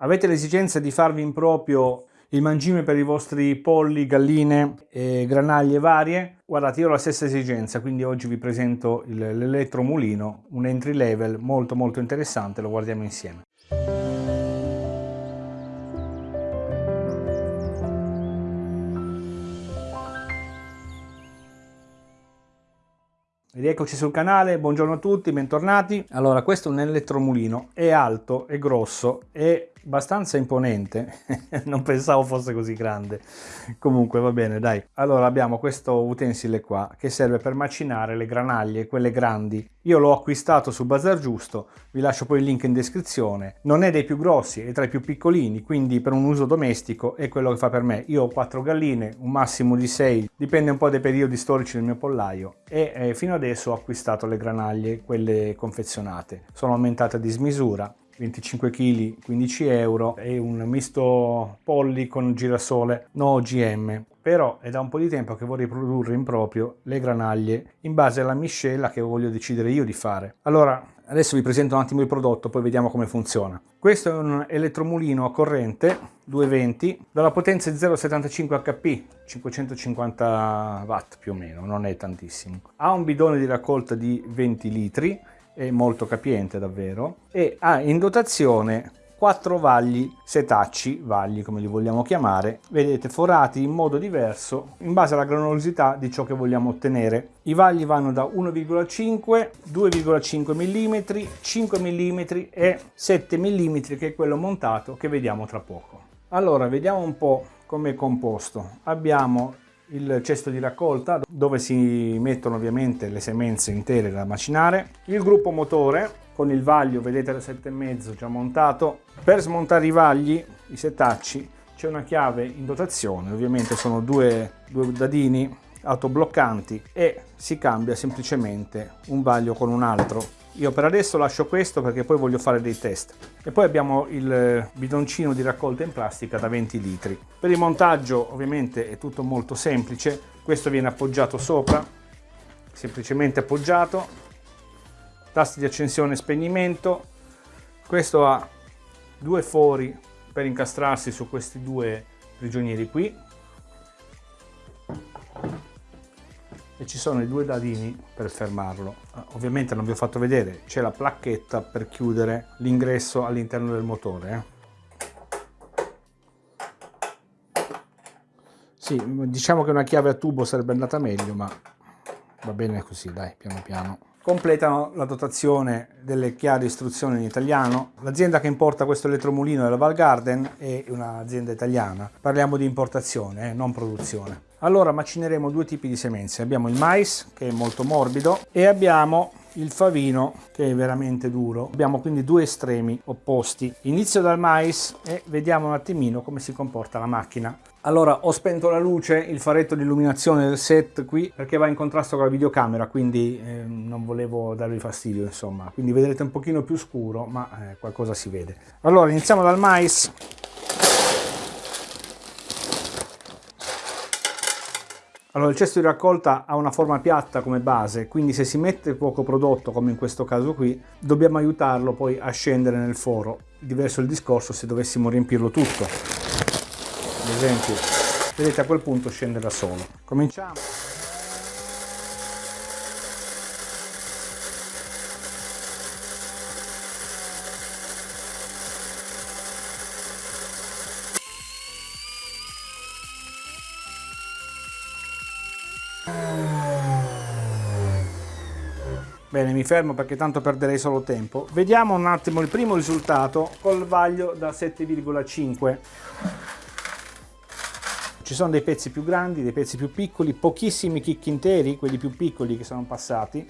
Avete l'esigenza di farvi in proprio il mangime per i vostri polli, galline e granaglie varie? Guardate, io ho la stessa esigenza, quindi oggi vi presento l'elettromulino, un entry level molto molto interessante, lo guardiamo insieme. Rieccoci sul canale, buongiorno a tutti, bentornati. Allora, questo è un elettromulino, è alto, è grosso, è abbastanza imponente, non pensavo fosse così grande, comunque va bene dai. Allora abbiamo questo utensile qua che serve per macinare le granaglie, quelle grandi. Io l'ho acquistato su Bazar Giusto, vi lascio poi il link in descrizione. Non è dei più grossi, è tra i più piccolini, quindi per un uso domestico è quello che fa per me. Io ho quattro galline, un massimo di 6, dipende un po' dai periodi storici del mio pollaio e eh, fino adesso ho acquistato le granaglie, quelle confezionate. Sono aumentate di smisura 25 kg 15 euro e un misto polli con girasole no OGM però è da un po' di tempo che vorrei produrre in proprio le granaglie in base alla miscela che voglio decidere io di fare. Allora adesso vi presento un attimo il prodotto poi vediamo come funziona. Questo è un elettromulino a corrente 220 dalla potenza 0,75 HP 550 watt più o meno non è tantissimo. Ha un bidone di raccolta di 20 litri è molto capiente davvero, e ha in dotazione quattro vagli setacci, vagli come li vogliamo chiamare, vedete forati in modo diverso in base alla granulosità di ciò che vogliamo ottenere. I vagli vanno da 1,5, 2,5 mm, 5 mm e 7 mm che è quello montato che vediamo tra poco. Allora vediamo un po' come è composto. Abbiamo il cesto di raccolta dove si mettono ovviamente le semenze intere da macinare, il gruppo motore con il vaglio, vedete da 7,5 già montato. Per smontare i vagli, i setacci, c'è una chiave in dotazione, ovviamente sono due, due dadini autobloccanti e si cambia semplicemente un vaglio con un altro io per adesso lascio questo perché poi voglio fare dei test. E poi abbiamo il bidoncino di raccolta in plastica da 20 litri. Per il montaggio ovviamente è tutto molto semplice. Questo viene appoggiato sopra, semplicemente appoggiato. Tasti di accensione e spegnimento. Questo ha due fori per incastrarsi su questi due prigionieri qui e ci sono i due dadini per fermarlo. Ah, ovviamente non vi ho fatto vedere, c'è la placchetta per chiudere l'ingresso all'interno del motore. Eh. Sì, diciamo che una chiave a tubo sarebbe andata meglio, ma va bene così, dai, piano piano. Completano la dotazione delle chiare istruzioni in italiano. L'azienda che importa questo elettromulino è la Val Garden, è un'azienda italiana. Parliamo di importazione, eh, non produzione. Allora macineremo due tipi di semenze, abbiamo il mais che è molto morbido e abbiamo il favino che è veramente duro. Abbiamo quindi due estremi opposti. Inizio dal mais e vediamo un attimino come si comporta la macchina. Allora ho spento la luce, il faretto di illuminazione del set qui perché va in contrasto con la videocamera quindi eh, non volevo darvi fastidio insomma. Quindi vedrete un pochino più scuro ma eh, qualcosa si vede. Allora iniziamo dal mais Allora il cesto di raccolta ha una forma piatta come base, quindi se si mette poco prodotto, come in questo caso qui, dobbiamo aiutarlo poi a scendere nel foro. Diverso il discorso se dovessimo riempirlo tutto. Ad esempio, vedete a quel punto scende da solo. Cominciamo. Bene, mi fermo perché tanto perderei solo tempo. Vediamo un attimo il primo risultato col vaglio da 7,5. Ci sono dei pezzi più grandi, dei pezzi più piccoli, pochissimi chicchi interi, quelli più piccoli che sono passati,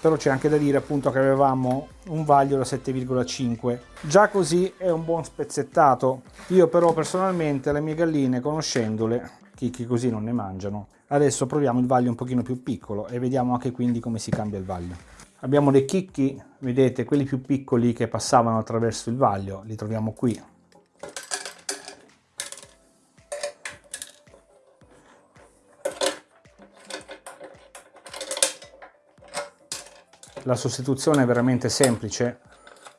però c'è anche da dire appunto che avevamo un vaglio da 7,5. Già così è un buon spezzettato. Io però personalmente le mie galline, conoscendole, chicchi così non ne mangiano. Adesso proviamo il vaglio un pochino più piccolo e vediamo anche quindi come si cambia il vaglio. Abbiamo dei chicchi, vedete, quelli più piccoli che passavano attraverso il vaglio, li troviamo qui. La sostituzione è veramente semplice,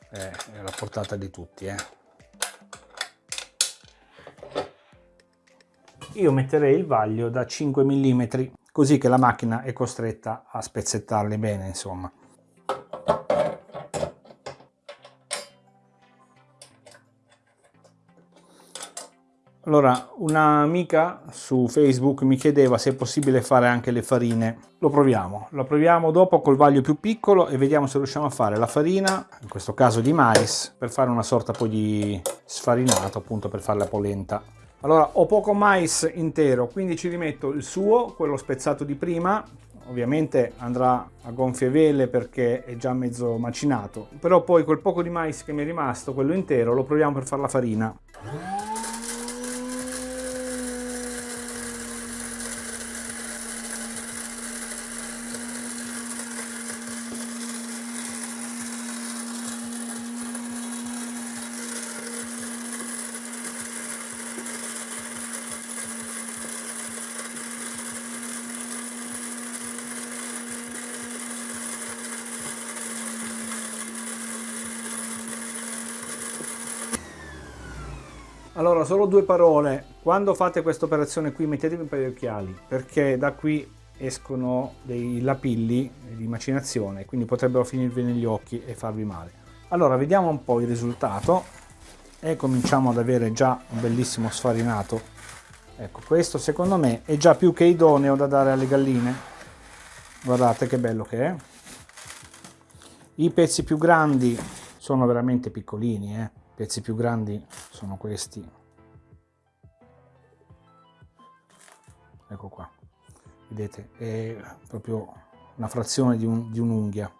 è alla portata di tutti. Eh. Io metterei il vaglio da 5 mm, così che la macchina è costretta a spezzettarli bene, insomma. Allora, un'amica su Facebook mi chiedeva se è possibile fare anche le farine. Lo proviamo, lo proviamo dopo col vaglio più piccolo e vediamo se riusciamo a fare la farina, in questo caso di mais, per fare una sorta poi di sfarinato, appunto per fare la polenta. Allora, ho poco mais intero, quindi ci rimetto il suo, quello spezzato di prima, ovviamente andrà a gonfie vele perché è già mezzo macinato, però poi quel poco di mais che mi è rimasto, quello intero, lo proviamo per fare la farina. Allora, solo due parole. Quando fate questa operazione qui mettetevi un paio di occhiali, perché da qui escono dei lapilli di macinazione, quindi potrebbero finirvi negli occhi e farvi male. Allora, vediamo un po' il risultato e cominciamo ad avere già un bellissimo sfarinato. Ecco, questo secondo me è già più che idoneo da dare alle galline. Guardate che bello che è. I pezzi più grandi sono veramente piccolini, eh pezzi più grandi sono questi. Ecco qua. Vedete è proprio una frazione di, un, un'unghia.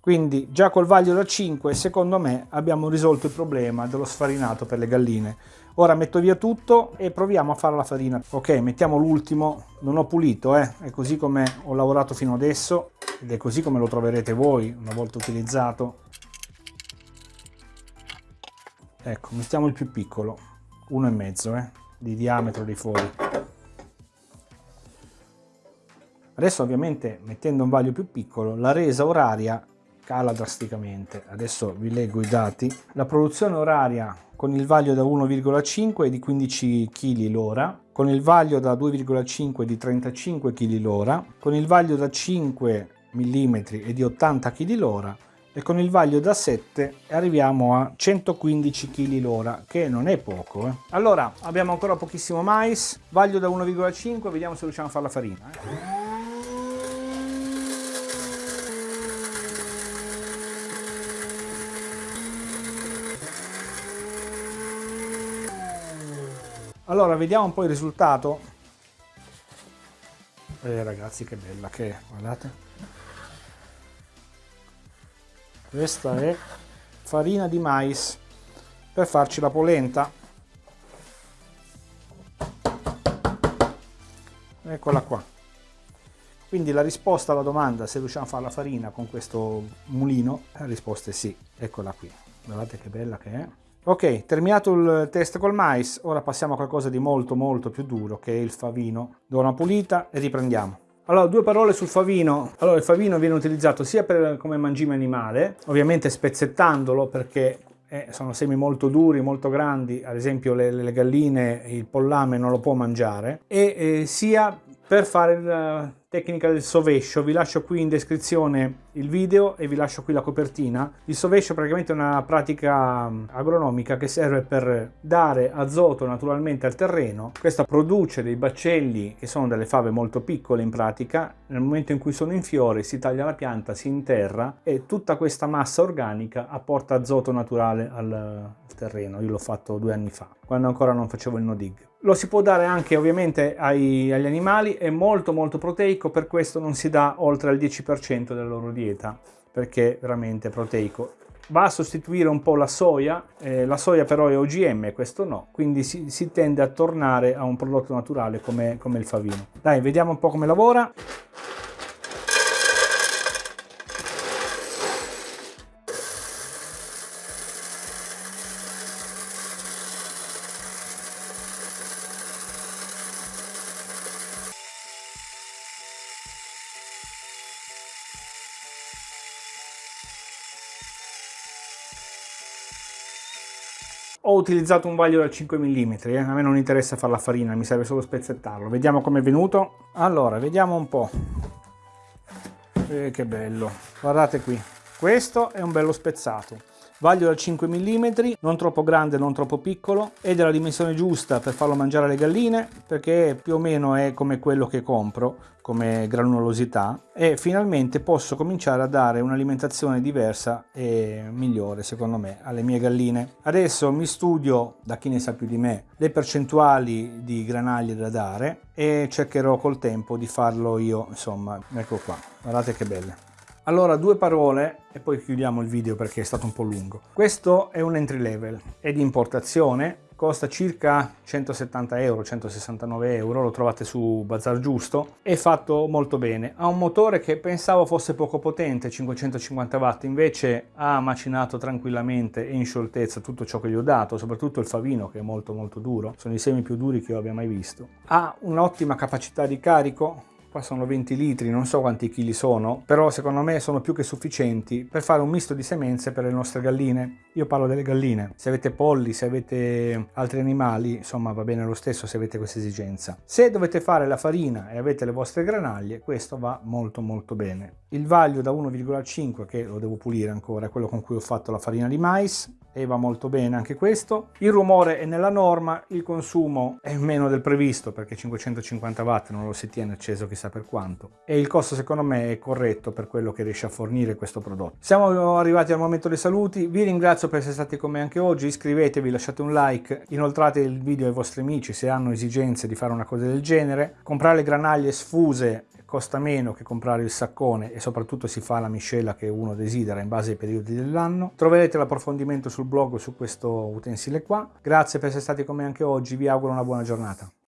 Quindi già col vaglio da 5 secondo me abbiamo risolto il problema dello sfarinato per le galline. Ora metto via tutto e proviamo a fare la farina. Ok mettiamo l'ultimo. Non ho pulito eh? è così come ho lavorato fino adesso ed è così come lo troverete voi una volta utilizzato ecco mettiamo il più piccolo uno e mezzo eh, di diametro dei fori. Adesso ovviamente mettendo un vaglio più piccolo la resa oraria cala drasticamente. Adesso vi leggo i dati. La produzione oraria con il vaglio da 1,5 è di 15 kg l'ora con il vaglio da 2,5 di 35 kg l'ora con il vaglio da 5 mm è di 80 kg l'ora e con il vaglio da 7 arriviamo a 115 kg l'ora che non è poco eh. allora abbiamo ancora pochissimo mais vaglio da 1,5 vediamo se riusciamo a fare la farina eh. allora vediamo un po' il risultato eh ragazzi che bella che è guardate questa è farina di mais per farci la polenta. Eccola qua. Quindi la risposta alla domanda se riusciamo a fare la farina con questo mulino la risposta è sì. Eccola qui. Guardate che bella che è. Ok terminato il test col mais ora passiamo a qualcosa di molto molto più duro che è il favino. Do una pulita e riprendiamo allora, due parole sul favino. Allora, il favino viene utilizzato sia per, come mangime animale, ovviamente spezzettandolo perché eh, sono semi molto duri, molto grandi, ad esempio le, le galline, il pollame non lo può mangiare, e eh, sia per fare la tecnica del sovescio. Vi lascio qui in descrizione il video e vi lascio qui la copertina. Il sovescio è praticamente una pratica mm, agronomica che serve per dare azoto naturalmente al terreno. Questa produce dei baccelli che sono delle fave molto piccole in pratica. Nel momento in cui sono in fiore si taglia la pianta, si interra e tutta questa massa organica apporta azoto naturale al, al terreno. Io l'ho fatto due anni fa, quando ancora non facevo il no dig. Lo si può dare anche ovviamente ai, agli animali, è molto molto proteico, per questo non si dà oltre al 10% della loro dieta perché è veramente proteico. Va a sostituire un po' la soia, eh, la soia però è OGM, questo no, quindi si, si tende a tornare a un prodotto naturale come, come il favino. Dai, vediamo un po' come lavora. Ho utilizzato un vaglio da 5 mm, eh? a me non interessa fare la farina, mi serve solo spezzettarlo. Vediamo com'è venuto. Allora, vediamo un po'. Eh, che bello, guardate qui. Questo è un bello spezzato vaglio da 5 mm, non troppo grande, non troppo piccolo e della dimensione giusta per farlo mangiare alle galline perché più o meno è come quello che compro come granulosità e finalmente posso cominciare a dare un'alimentazione diversa e migliore secondo me alle mie galline. Adesso mi studio, da chi ne sa più di me, le percentuali di granaglie da dare e cercherò col tempo di farlo io, insomma, ecco qua, guardate che belle. Allora, due parole e poi chiudiamo il video perché è stato un po' lungo. Questo è un entry level, è di importazione, costa circa 170 euro, 169 euro, lo trovate su Bazar Giusto, è fatto molto bene. Ha un motore che pensavo fosse poco potente, 550 watt, invece ha macinato tranquillamente e in scioltezza tutto ciò che gli ho dato, soprattutto il favino che è molto molto duro, sono i semi più duri che io abbia mai visto. Ha un'ottima capacità di carico, qua sono 20 litri, non so quanti chili sono, però secondo me sono più che sufficienti per fare un misto di semenze per le nostre galline. Io parlo delle galline, se avete polli, se avete altri animali, insomma va bene lo stesso se avete questa esigenza. Se dovete fare la farina e avete le vostre granaglie, questo va molto molto bene. Il vaglio da 1,5 che lo devo pulire ancora, è quello con cui ho fatto la farina di mais, e va molto bene anche questo. Il rumore è nella norma, il consumo è meno del previsto perché 550 watt non lo si tiene acceso chissà per quanto e il costo secondo me è corretto per quello che riesce a fornire questo prodotto. Siamo arrivati al momento dei saluti, vi ringrazio per essere stati con me anche oggi, iscrivetevi, lasciate un like, inoltrate il video ai vostri amici se hanno esigenze di fare una cosa del genere, comprare le granaglie sfuse costa meno che comprare il saccone e soprattutto si fa la miscela che uno desidera in base ai periodi dell'anno. Troverete l'approfondimento sul blog su questo utensile qua. Grazie per essere stati con me anche oggi, vi auguro una buona giornata.